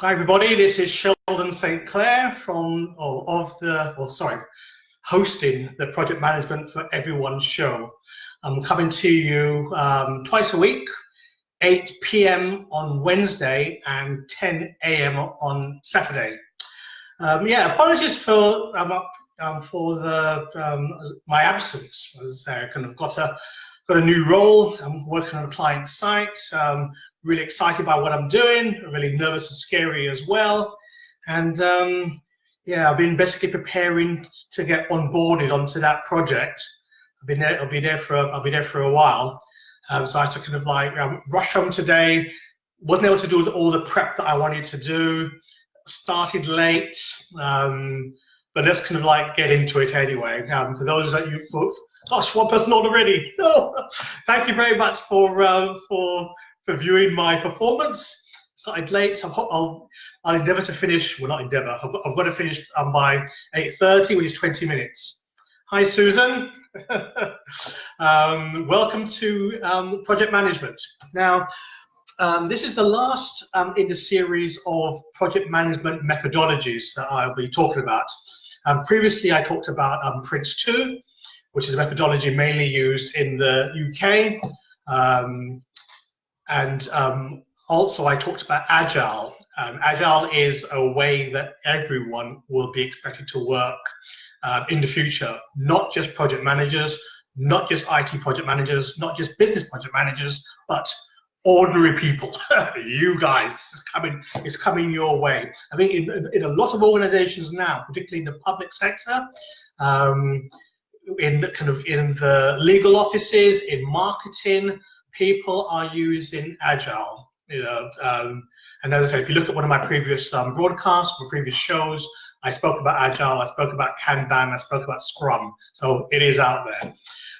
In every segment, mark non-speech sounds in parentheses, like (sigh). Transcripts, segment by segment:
Hi everybody, this is Sheldon St. Clair from, oh, of the, oh sorry, hosting the Project Management for Everyone show. I'm coming to you um, twice a week, 8 p.m. on Wednesday and 10 a.m. on Saturday. Um, yeah, apologies for um, um, for the um, my absence. As I kind of got a got a new role. I'm working on a client site. Really excited by what I'm doing. Really nervous and scary as well. And um, yeah, I've been basically preparing to get onboarded onto that project. I've been there. I'll be there for. I'll be there for a while. Um, so I had to kind of like um, rush home today. Wasn't able to do all the prep that I wanted to do. Started late. Um, but let's kind of like get into it anyway. Um, for those that you gosh, one person already. (laughs) No, thank you very much for uh, for for viewing my performance. Started late. I'll, I'll, endeavour to finish. Well, not endeavour. I've, I've got to finish um, by 8:30, which is 20 minutes. Hi, Susan. (laughs) um, welcome to um, project management. Now, um, this is the last um, in the series of project management methodologies that I'll be talking about. Um, previously, I talked about um, Prince 2, which is a methodology mainly used in the UK. Um, and um, also, I talked about Agile. Um, Agile is a way that everyone will be expected to work uh, in the future, not just project managers, not just IT project managers, not just business project managers, but ordinary people. (laughs) you guys is coming is coming your way. I mean, in, in, a lot of organizations now, particularly in the public sector, um, in kind of in the legal offices, in marketing, people are using agile. You know, um, and as I say, if you look at one of my previous um, broadcasts, my previous shows, I spoke about agile, I spoke about Kanban, I spoke about Scrum. So it is out there.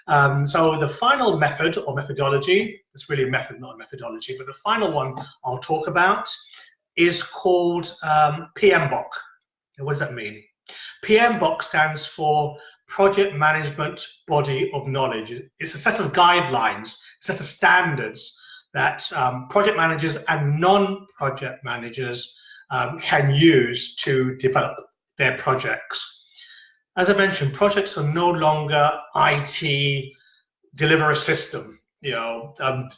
Um, so the final method or methodology, it's really a method, not a methodology, but the final one I'll talk about is called um, PMBOK. What does that mean? PMBOK stands for Project Management Body of Knowledge. It's a set of guidelines, a set of standards that um, project managers and non-project managers um, can use to develop their projects as I mentioned, projects are no longer IT deliver a system. You know, um,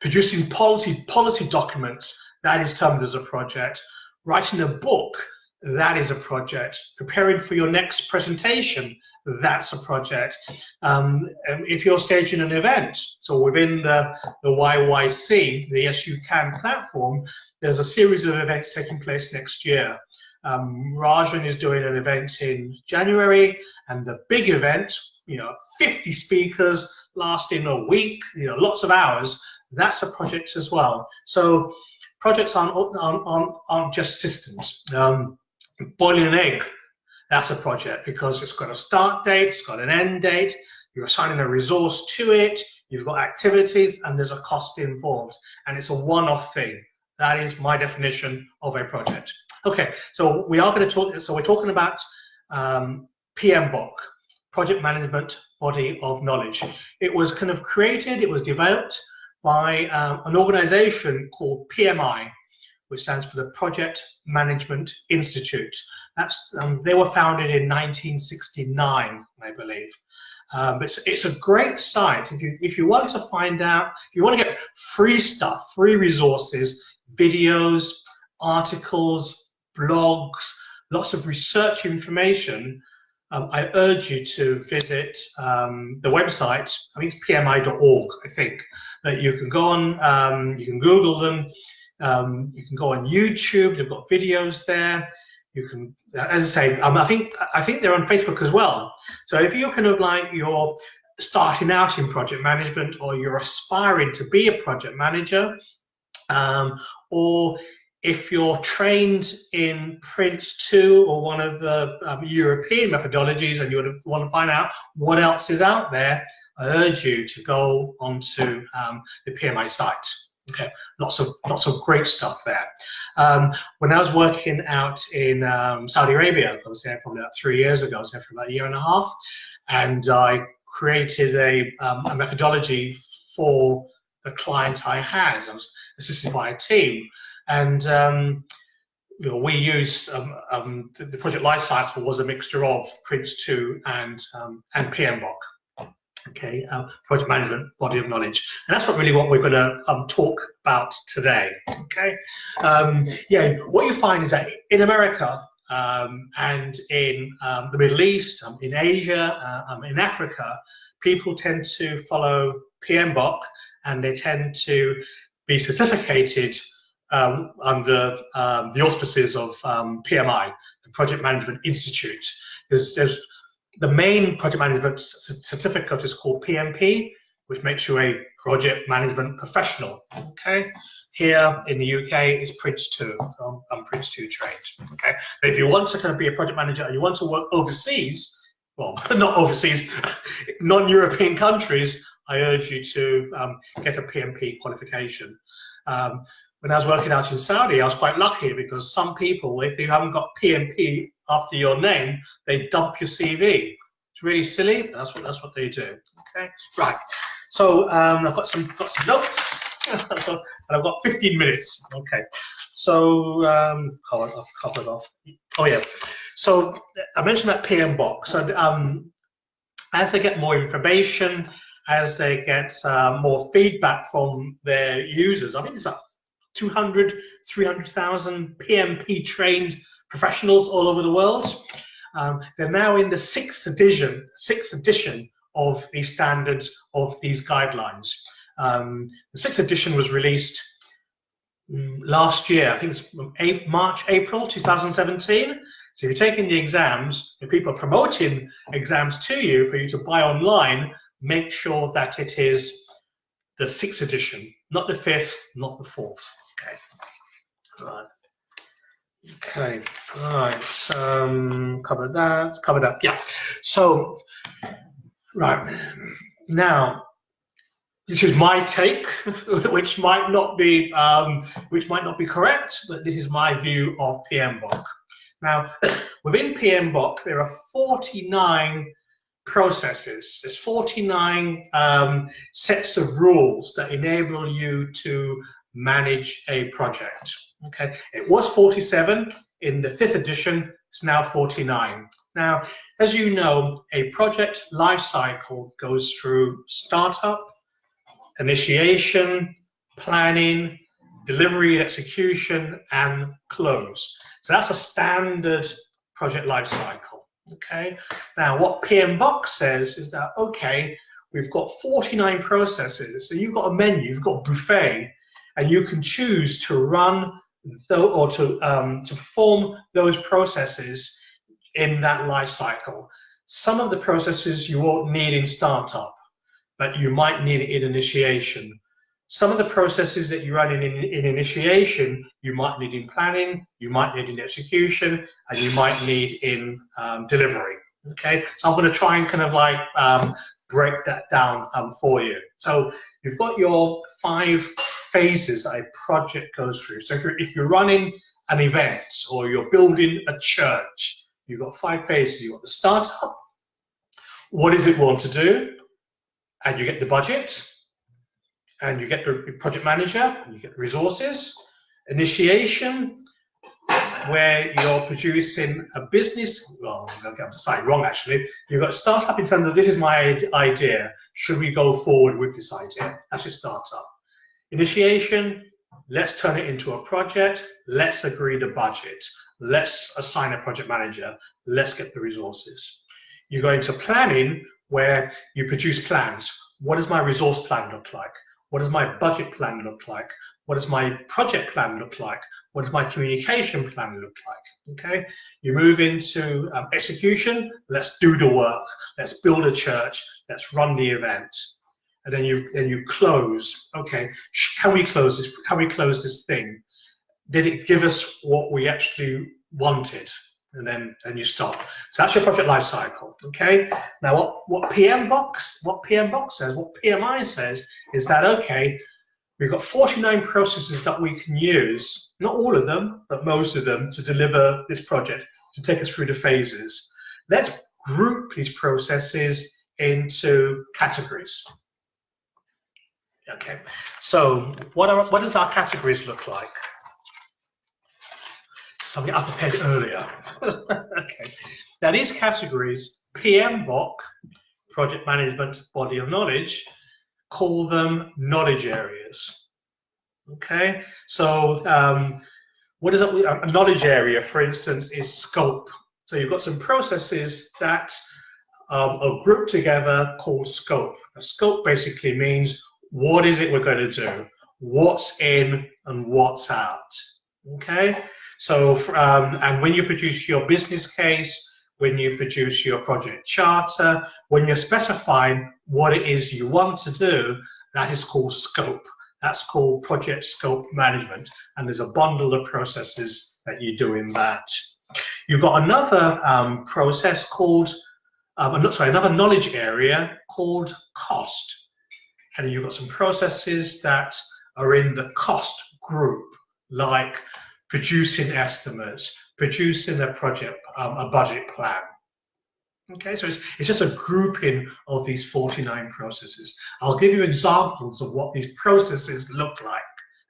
producing policy policy documents that is termed as a project. Writing a book that is a project. Preparing for your next presentation that's a project. Um, if you're staging an event, so within the, the YYC, the You Can platform, there's a series of events taking place next year. Um, Rajan is doing an event in January, and the big event, you know, 50 speakers lasting a week, you know, lots of hours. That's a project as well. So projects aren't aren't, aren't, aren't just systems. Um, boiling an egg, that's a project because it's got a start date, it's got an end date. You're assigning a resource to it. You've got activities, and there's a cost involved, and it's a one-off thing. That is my definition of a project. Okay, so we are going to talk, so we're talking about um, PMBOK, Project Management Body of Knowledge. It was kind of created, it was developed by um, an organization called PMI, which stands for the Project Management Institute. That's, um, they were founded in 1969, I believe. Um, it's, it's a great site if you if you want to find out if you want to get free stuff, free resources, videos, articles, blogs, lots of research information, um, I urge you to visit um, the website. I think it's pmi.org, I think, that you can go on, um, you can Google them, um, you can go on YouTube, they've got videos there. You can, as I say, um, I think I think they're on Facebook as well. So if you're kind of like you're starting out in project management or you're aspiring to be a project manager, um, or if you're trained in Prince 2 or one of the um, European methodologies and you want to find out what else is out there, I urge you to go onto um, the PMI site. Okay, lots of lots of great stuff there. Um, when I was working out in um, Saudi Arabia, I was there probably about three years ago. I was there for about a year and a half, and I created a, um, a methodology for the client I had. I was assisted by a team, and um, you know, we used um, um, the, the, project lifecycle was a mixture of Prince2 and um, and PMBOK. Okay, uh, project management body of knowledge, and that's what really what we're going to um, talk about today. Okay, um, yeah, what you find is that in America um, and in the Middle East, in Asia, uh, in Africa, people tend to follow PMBOK and they tend to be certificated um, under um, the auspices of um, PMI, the Project Management Institute. There's, there's, the main project management certificate is called PMP, which makes you a project management professional. Okay, here in the UK is Prince 2. I'm, I'm Prince 2 trained. Okay, but if you want to kind of be a project manager and you want to work overseas, well, (laughs) not overseas, (laughs) non-European countries, I urge you to um, get a PMP qualification. Um, when I was working out in Saudi, I was quite lucky because some people, if you haven't got PMP after your name, they dump your CV. It's really silly, but that's what that's what they do. Okay, right. So um, I've got some got some notes, (laughs) so, and I've got 15 minutes. Okay, so um, covered off, covered off. Oh yeah. So I mentioned that PMBOK. So um, as they get more information, as they get uh, more feedback from their users, I think it's about 200, 300,000 PMP trained professionals all over the world. Um, they're now in the sixth edition, sixth edition of the standards of these guidelines. Um, the sixth edition was released um, last year, I think it's March, April 2017. So if you're taking the exams, if people are promoting exams to you for you to buy online, make sure that it is the sixth edition, not the fifth, not the fourth. Okay. Right. Okay. All right. Um, cover that. Cover that. Yeah. So, right now, this is my take, (laughs) which might not be um, which might not be correct, but this is my view of PMBOK. Now, (coughs) within PMBOK, there are 49 processes. There's 49 um, sets of rules that enable you to manage a project. Okay, it was 47 in the fifth edition. It's now 49. Now, as you know, a project lifecycle goes through startup, initiation, planning, delivery, execution, and close. So that's a standard project lifecycle. Okay. Now, what PMBOK says is that okay, we've got 49 processes. So you've got a menu, you've got a buffet, and you can choose to run or to um, to perform those processes in that life cycle. Some of the processes you won't need in startup, but you might need it in initiation. Some of the processes that you run in, in, in initiation, you might need in planning, you might need in execution, and you might need in um, delivery. Okay, so I'm going to try and kind of like um, break that down um, for you. So you've got your five phases a project goes through. So if you're, if you're running an event or you're building a church, you've got five phases. You've got the startup. What does it want to do? And you get the budget and you get the project manager, and you get the resources, initiation, where you're producing a business, well, I'm going to say wrong actually, you've got startup in terms of this is my idea, should we go forward with this idea? That's your startup. Initiation, let's turn it into a project, let's agree the budget, let's assign a project manager, let's get the resources. You go into planning where you produce plans. What does my resource plan look like? What does my budget plan look like? What does my project plan look like? What does my communication plan look like? Okay, you move into um, execution. Let's do the work. Let's build a church. Let's run the event. And then you then you close. Okay, can we close this? Can we close this thing? Did it give us what we actually wanted? and then and you stop. So that's your project life cycle. Okay. Now what what PMBOK what PMBOK says, what PMI says is that okay, we've got 49 processes that we can use, not all of them, but most of them to deliver this project to take us through the phases. Let's group these processes into categories. Okay. So what are what does our categories look like? something I prepared earlier. (laughs) okay. Now these categories, PMBOK, Project Management Body of Knowledge, call them knowledge areas. Okay, so um, what is? A knowledge area, for instance, is scope. So you've got some processes that um, are grouped together called scope. A scope basically means what is it we're going to do, what's in and what's out. Okay, so um, and when you produce your business case, when you produce your project charter, when you're specifying what it is you want to do, that is called scope. That's called project scope management. And there's a bundle of processes that you do in that. You've got another um, process called, um, sorry, another knowledge area called cost. And you've got some processes that are in the cost group, like producing estimates, producing a project, um, a budget plan. Okay, so it's, it's just a grouping of these 49 processes. I'll give you examples of what these processes look like.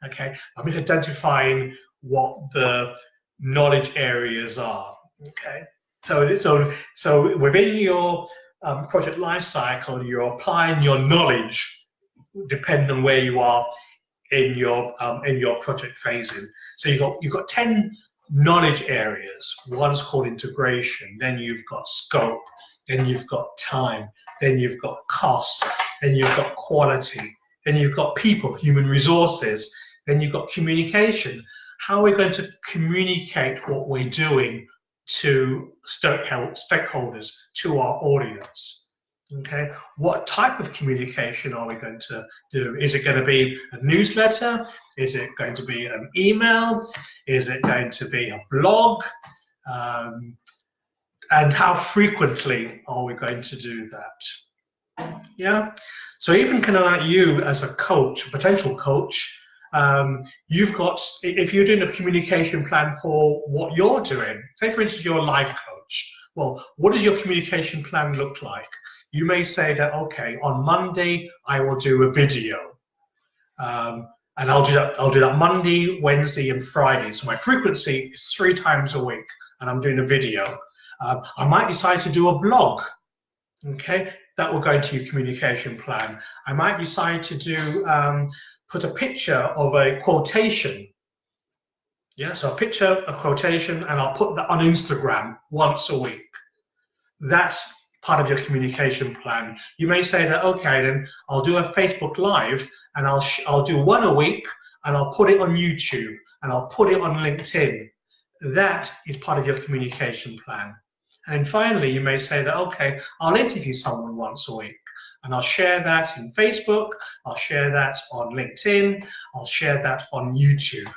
Okay, I'm identifying what the knowledge areas are. Okay, so so so within your um, project lifecycle, you're applying your knowledge depending on where you are in your um, in your project phasing. So you've got you've got 10 knowledge areas. One's called integration, then you've got scope, then you've got time, then you've got cost, then you've got quality, then you've got people, human resources, then you've got communication. How are we going to communicate what we're doing to stakeholders, to our audience? Okay, what type of communication are we going to do? Is it going to be a newsletter? Is it going to be an email? Is it going to be a blog? Um, and how frequently are we going to do that? Yeah. So even kind of like you as a coach, a potential coach, um, you've got if you're doing a communication plan for what you're doing. Say for instance, you're a life coach. Well, what does your communication plan look like? You may say that, okay, on Monday, I will do a video. Um, and I'll do that, I'll do that Monday, Wednesday, and Friday. So my frequency is three times a week, and I'm doing a video. Uh, I might decide to do a blog. Okay, that will go into your communication plan. I might decide to do um, put a picture of a quotation. Yeah, so a picture, a quotation, and I'll put that on Instagram once a week. That's part of your communication plan. You may say that, okay, then I'll do a Facebook Live and I'll, I'll do one a week and I'll put it on YouTube and I'll put it on LinkedIn. That is part of your communication plan. And then finally, you may say that, okay, I'll interview someone once a week and I'll share that in Facebook, I'll share that on LinkedIn, I'll share that on YouTube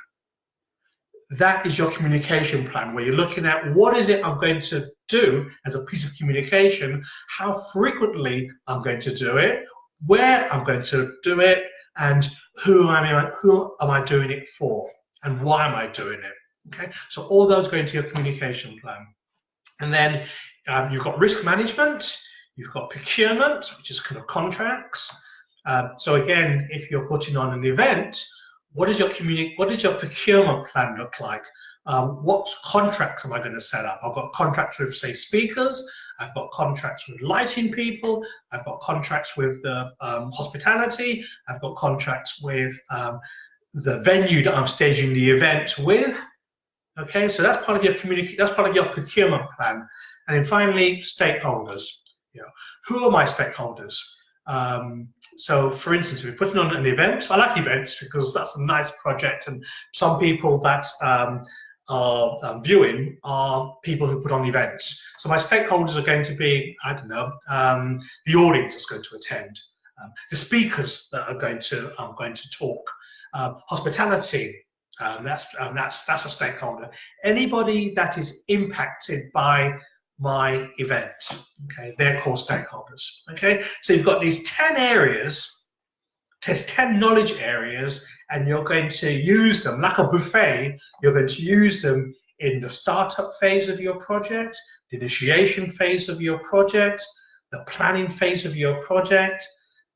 that is your communication plan where you're looking at what is it I'm going to do as a piece of communication, how frequently I'm going to do it, where I'm going to do it, and who am I, who am I doing it for, and why am I doing it. Okay, so all those go into your communication plan. And then um, you've got risk management, you've got procurement, which is kind of contracts. Uh, so again, if you're putting on an event, what is your communi- What does your procurement plan look like? Um, what contracts am I going to set up? I've got contracts with, say, speakers. I've got contracts with lighting people. I've got contracts with the um, hospitality. I've got contracts with um, the venue that I'm staging the event with. Okay, so that's part of your community. That's part of your procurement plan. And then finally, stakeholders. You know, who are my stakeholders? Um, so, for instance, if we're putting on an event, I like events because that's a nice project, and some people that um, are um, viewing are people who put on events. So, my stakeholders are going to be, I don't know, um, the audience that's going to attend, um, the speakers that are going to are going to talk, uh, hospitality. that's that's that's a stakeholder. Anybody that is impacted by my event. Okay, they're called stakeholders. Okay, so you've got these 10 areas, there's 10 knowledge areas, and you're going to use them like a buffet. You're going to use them in the startup phase of your project, the initiation phase of your project, the planning phase of your project,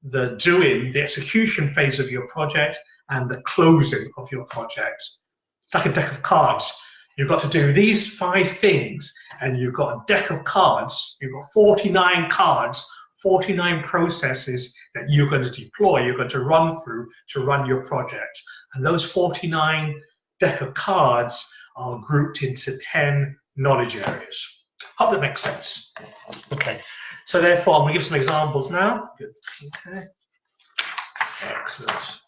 the doing, the execution phase of your project, and the closing of your project. It's like a deck of cards you've got to do these five things, and you've got a deck of cards, you've got 49 cards, 49 processes that you're going to deploy, you're going to run through to run your project. And those 49 deck of cards are grouped into 10 knowledge areas. Hope that makes sense. Okay, so therefore, I'm going to give some examples now. Good. Okay. Excellent.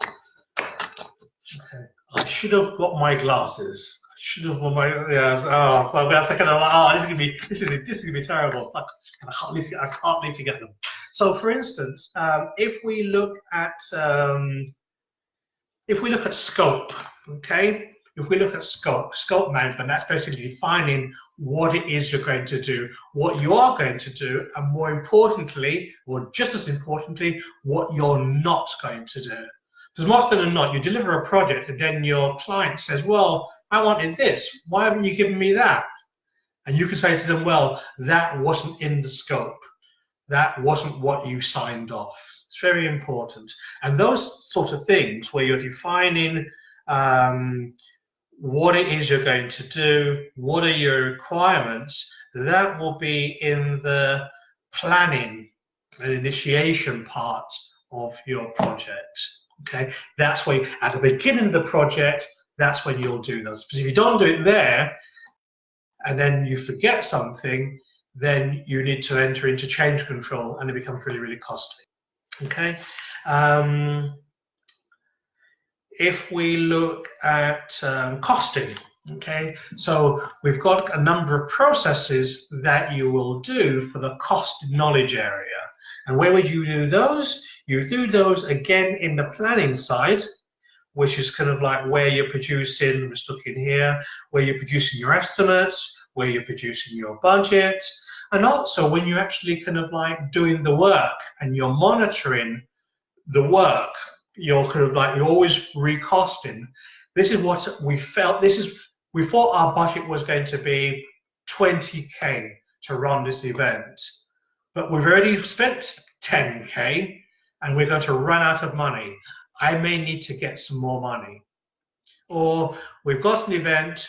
Okay. I should have got my glasses. I should have got my yeah. Oh, so I'm second. Oh, this is gonna be this is this is gonna be terrible. I, I can't to, I can't need to get them. So, for instance, um, if we look at um, if we look at scope, okay, if we look at scope, scope management, that's basically defining what it is you're going to do, what you are going to do, and more importantly, or just as importantly, what you're not going to do. Because more often than not, you deliver a project and then your client says, well, I wanted this. Why haven't you given me that? And you can say to them, well, that wasn't in the scope. That wasn't what you signed off. It's very important. And those sort of things where you're defining um, what it is you're going to do, what are your requirements, that will be in the planning and initiation part of your project. Okay, that's why at the beginning of the project, that's when you'll do those. Because if you don't do it there, and then you forget something, then you need to enter into change control, and it becomes really, really costly. Okay. Um, if we look at um, costing, okay, so we've got a number of processes that you will do for the cost knowledge area. And where would you do those? You do those again in the planning side, which is kind of like where you're producing, let's look in here, where you're producing your estimates, where you're producing your budget, and also when you're actually kind of like doing the work and you're monitoring the work you're kind of like you're always recosting. This is what we felt. This is we thought our budget was going to be 20k to run this event, but we've already spent 10k, and we're going to run out of money. I may need to get some more money, or we've got an event.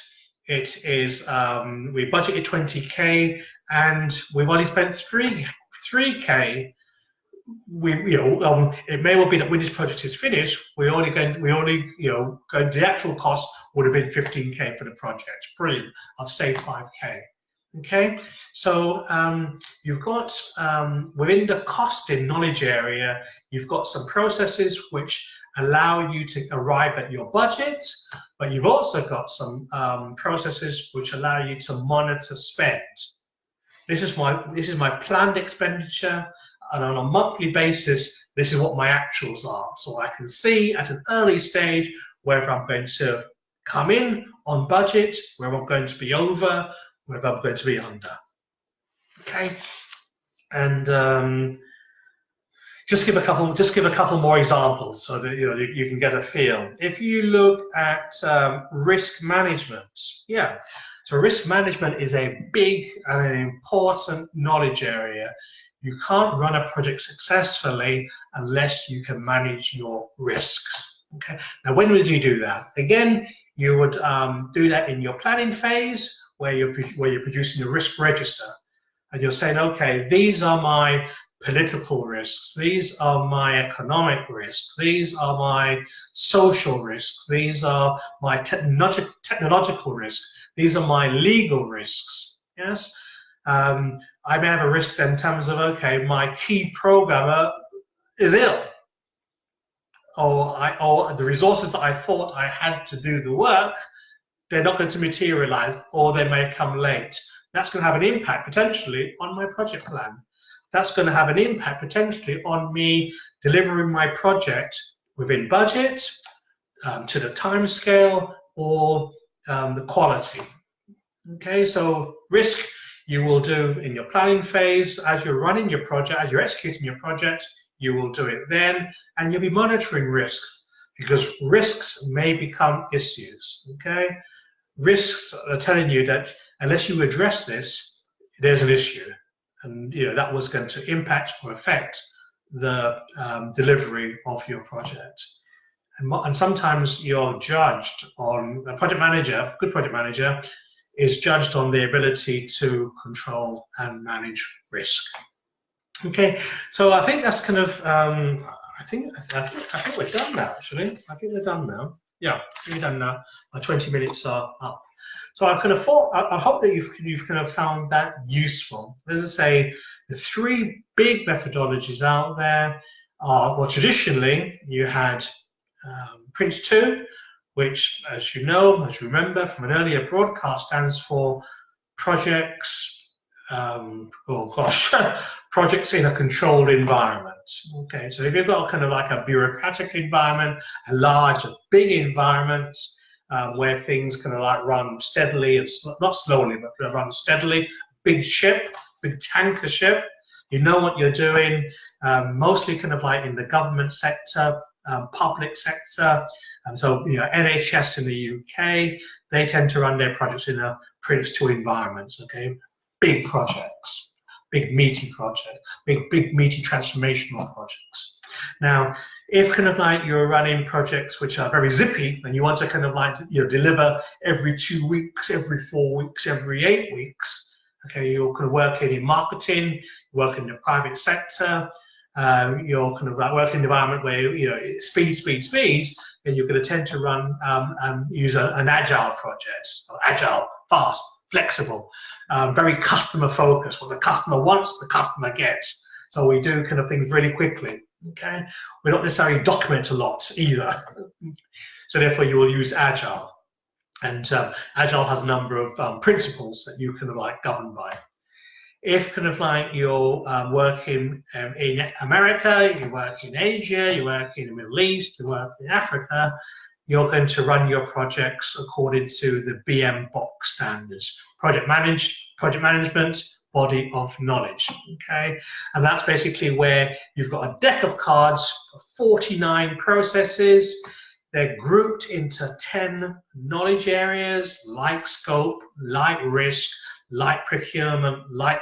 It is um, we budgeted 20k, and we've only spent three 3k we you know um, it may well be that when this project is finished we only going we only you know going the actual cost would have been 15k for the project. Brilliant. I've saved 5k okay so um, you've got um, within the costing knowledge area you've got some processes which allow you to arrive at your budget but you've also got some um, processes which allow you to monitor spend this is my this is my planned expenditure and on a monthly basis, this is what my actuals are. So I can see at an early stage whether I'm going to come in on budget, whether I'm going to be over, whether I'm going to be under. Okay, and um, just give a couple, just give a couple more examples so that you know you, you can get a feel. If you look at um, risk management, yeah. So risk management is a big and an important knowledge area you can't run a project successfully unless you can manage your risks. Okay. Now, when would you do that? Again, you would um, do that in your planning phase, where you're where you're producing a risk register, and you're saying, okay, these are my political risks, these are my economic risks, these are my social risks, these are my technolog technological risks, these are my legal risks. Yes. Um, I may have a risk in terms of, okay, my key programmer is ill. Or, I, or the resources that I thought I had to do the work, they're not going to materialize or they may come late. That's going to have an impact potentially on my project plan. That's going to have an impact potentially on me delivering my project within budget, um, to the time scale, or um, the quality. Okay, so risk you will do in your planning phase as you're running your project, as you're executing your project, you will do it then, and you'll be monitoring risk because risks may become issues. Okay, risks are telling you that unless you address this, there's an issue, and you know that was going to impact or affect the um, delivery of your project. And, and sometimes you're judged on a project manager, good project manager, is judged on the ability to control and manage risk. Okay, so I think that's kind of, um, I think, I think, I think we're done now, actually. I think we're done now. Yeah, we're done now. Our 20 minutes are up. So I of thought, I, hope that you've, you've kind of found that useful. As I say, the three big methodologies out there are, well, traditionally you had um, Prince 2, which, as you know, as you remember from an earlier broadcast, stands for projects, um, oh gosh, (laughs) projects in a controlled environment. Okay, so if you've got kind of like a bureaucratic environment, a large, big environment, um, where things kind of like run steadily and sl not slowly, but run steadily. Big ship, big tanker ship. You know what you're doing. Um, mostly kind of like in the government sector, um, public sector. Um, so you know, NHS in the UK, they tend to run their projects in a Prince 2 environment. Okay, big projects, big meaty project, big big meaty transformational projects. Now, if kind of like you're running projects which are very zippy and you want to kind of like you know deliver every two weeks, every four weeks, every eight weeks, okay, you're kind of working in marketing, working in the private sector, um, you're kind of like working in an environment where you know speed, speed, speed, and you're going to tend to run um, and use a, an agile project, or agile, fast, flexible, um, very customer focused. What the customer wants, the customer gets. So we do kind of things really quickly. Okay, we don't necessarily document a lot either. so therefore, you will use Agile, and um, Agile has a number of um, principles that you can like govern by. If kind of like you're um, working um, in America, you work in Asia, you work in the Middle East, you work in Africa, you're going to run your projects according to the PMBOK standards, project manage, project management, body of knowledge. Okay, and that's basically where you've got a deck of cards for 49 processes. They're grouped into 10 knowledge areas like scope, like risk, like procurement, like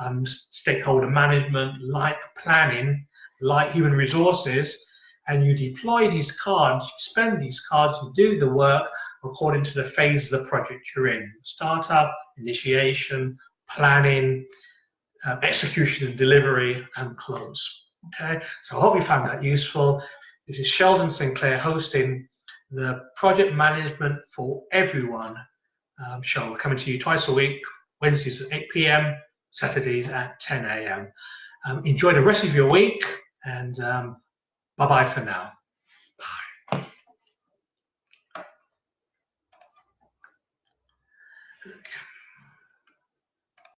um, stakeholder management, like planning, like human resources, and you deploy these cards, you spend these cards, you do the work according to the phase of the project you're in. Startup, initiation, planning, uh, execution and delivery, and close. Okay, so I hope you found that useful. This is Sheldon Sinclair hosting the Project Management for Everyone um, show, coming to you twice a week, Wednesdays at 8 p.m., Saturdays at 10 a.m. Um, enjoy the rest of your week, and um, bye bye for now.